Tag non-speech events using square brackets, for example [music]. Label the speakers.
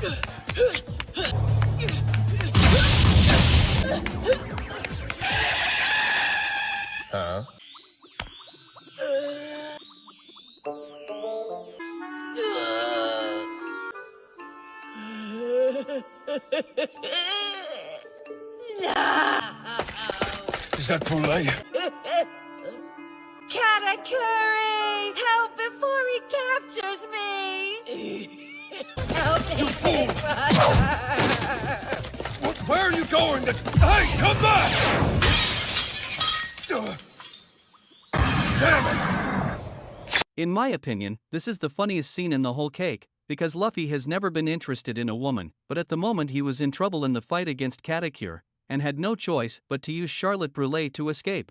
Speaker 1: Huh? Is that Brûlée?
Speaker 2: Katakuri! Help before he captures me! Help [laughs] oh, Brother!
Speaker 1: Wh- Where are you going? Hey, come back! Damn it!
Speaker 3: In my opinion, this is the funniest scene in the whole cake, because Luffy has never been interested in a woman, but at the moment he was in trouble in the fight against Katakuri, and had no choice but to use Charlotte Brûlée to escape.